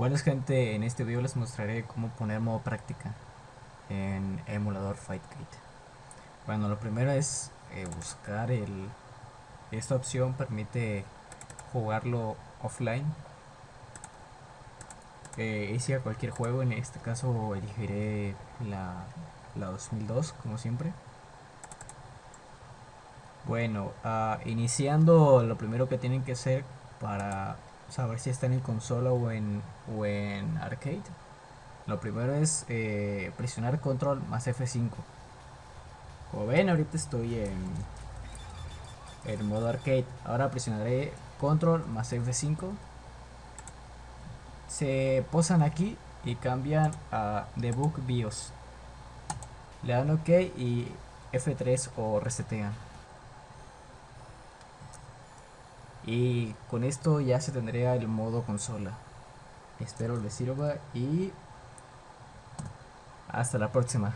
Bueno gente, en este video les mostraré cómo poner modo práctica en emulador FightKite. Bueno, lo primero es eh, buscar el... Esta opción permite jugarlo offline. Eh, a cualquier juego, en este caso elegiré la, la 2002 como siempre. Bueno, uh, iniciando lo primero que tienen que hacer para saber si están en consola o en, o en arcade. Lo primero es eh, presionar control más F5. Como ven, ahorita estoy en, en modo arcade. Ahora presionaré control más F5. Se posan aquí y cambian a debug BIOS. Le dan OK y F3 o resetean. Y con esto ya se tendría el modo consola. Espero les sirva y hasta la próxima.